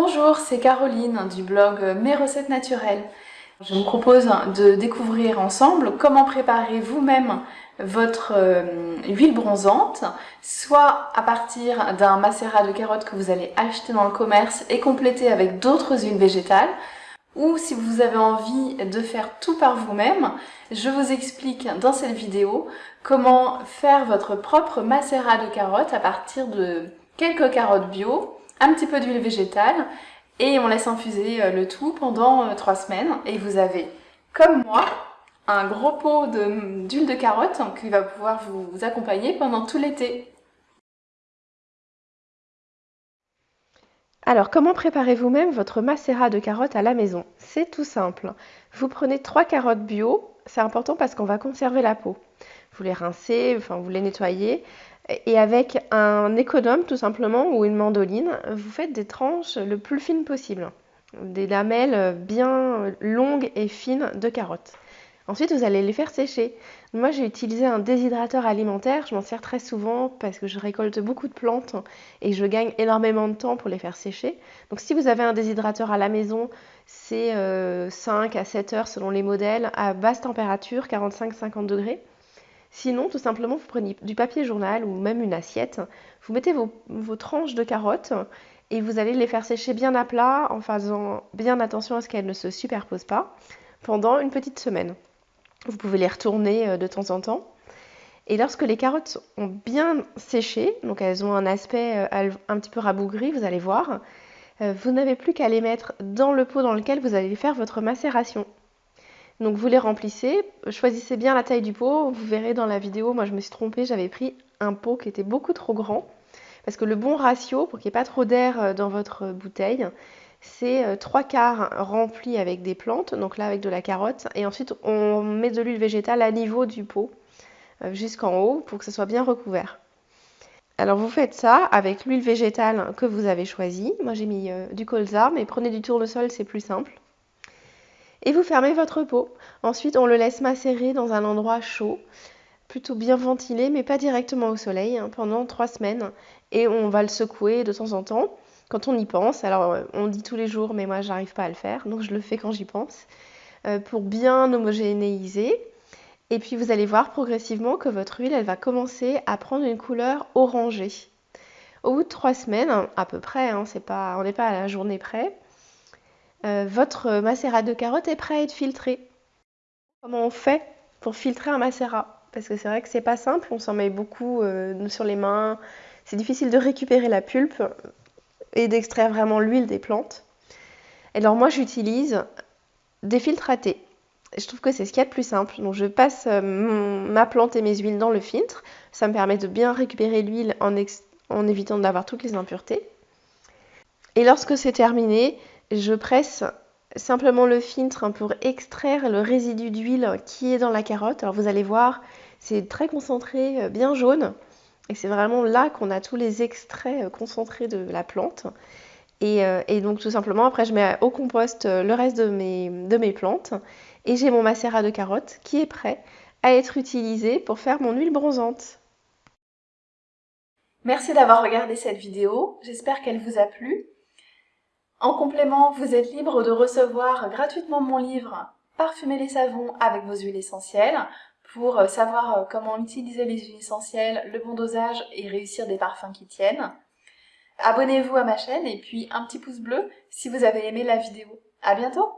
Bonjour, c'est Caroline du blog Mes recettes naturelles. Je vous propose de découvrir ensemble comment préparer vous-même votre euh, huile bronzante, soit à partir d'un macérat de carottes que vous allez acheter dans le commerce et compléter avec d'autres huiles végétales, ou si vous avez envie de faire tout par vous-même, je vous explique dans cette vidéo comment faire votre propre macérat de carottes à partir de quelques carottes bio, un petit peu d'huile végétale et on laisse infuser euh, le tout pendant 3 euh, semaines et vous avez, comme moi, un gros pot d'huile de, carotte qui va pouvoir vous accompagner pendant tout l'été. Alors, comment préparez vous-même votre macérat de carottes à la maison? C'est tout simple. Vous prenez trois carottes bio, c'est important parce qu'on va conserver la peau. Vous les rincez, enfin vous les nettoyez, et avec un économe tout simplement ou une mandoline, vous faites des tranches le plus fines possible. Des lamelles bien longues et fines de carottes. Ensuite, vous allez les faire sécher. Moi, j'ai utilisé un déshydrateur alimentaire. Je m'en sers très souvent parce que je récolte beaucoup de plantes et je gagne énormément de temps pour les faire sécher. Donc, si vous avez un déshydrateur à la maison, c'est 5 euh, à 7 heures selon les modèles à basse température, 45-50 degrés. Sinon, tout simplement, vous prenez du papier journal ou même une assiette. Vous mettez vos, tranches de carottes et vous allez les faire sécher bien à plat en faisant bien attention à ce qu'elles ne se superposent pas pendant une petite semaine. Vous pouvez les retourner euh, de temps en temps. Et lorsque les carottes ont bien séché, donc elles ont un aspect euh, un petit peu rabougri, vous allez voir, euh, vous n'avez plus qu'à les mettre dans le pot dans lequel vous allez faire votre macération. Donc vous les remplissez, choisissez bien la taille du pot, vous verrez dans la vidéo, moi je me suis trompée, j'avais pris un pot qui était beaucoup trop grand, parce que le bon ratio, pour qu'il n'y ait pas trop d'air dans votre bouteille, c'est euh, trois quarts remplis avec des plantes, donc là avec de la carotte, et ensuite on met de l'huile végétale à niveau du pot euh, jusqu'en haut pour que ce soit bien recouvert. Alors vous faites ça avec l'huile végétale que vous avez choisie. Moi j'ai mis euh, du colza, mais prenez du tournesol, c'est plus simple. Et vous fermez votre pot. Ensuite on le laisse macérer dans un endroit chaud, plutôt bien ventilé, mais pas directement au soleil, hein, pendant trois semaines. Et on va le secouer de temps en temps quand on y pense. Alors, euh, on dit tous les jours, mais moi, j'arrive pas à le faire, donc je le fais quand j'y pense, euh, pour bien homogénéiser. Et puis, vous allez voir progressivement que votre huile, elle va commencer à prendre une couleur orangée. Au bout de trois semaines, à peu près, hein, pas, on n'est pas à la journée près, euh, votre macérat de carotte est prêt à être filtré. Comment on fait pour filtrer un macérat Parce que c'est vrai que c'est pas simple, on s'en met beaucoup sur les mains, c'est difficile de récupérer la pulpe et d'extraire vraiment l'huile des plantes. Alors moi j'utilise des filtres à thé. Je trouve que c'est ce qu'il y a de plus simple. Donc je passe euh, ma plante et mes huiles dans le filtre. Ça me permet de bien récupérer l'huile en évitant d'avoir toutes les impuretés. Et lorsque c'est terminé, je presse simplement le filtre pour extraire le résidu d'huile qui est dans la carotte. Alors vous allez voir, c'est très concentré, euh, bien jaune. Et c'est vraiment là qu'on a tous les extraits euh, concentrés de la plante. Euh, et, donc tout simplement, après je mets au compost le reste de mes, de mes plantes. Et j'ai mon macérat de carottes qui est prêt à être utilisé pour faire mon huile bronzante. Merci d'avoir regardé cette vidéo, j'espère qu'elle vous a plu. En complément, vous êtes libre de recevoir gratuitement mon livre « Parfumer les savons avec vos huiles essentielles » pour euh, savoir euh, comment utiliser les huiles essentielles, le bon dosage et réussir des parfums qui tiennent. Abonnez-vous à ma chaîne et puis un petit pouce bleu si vous avez aimé la vidéo. À bientôt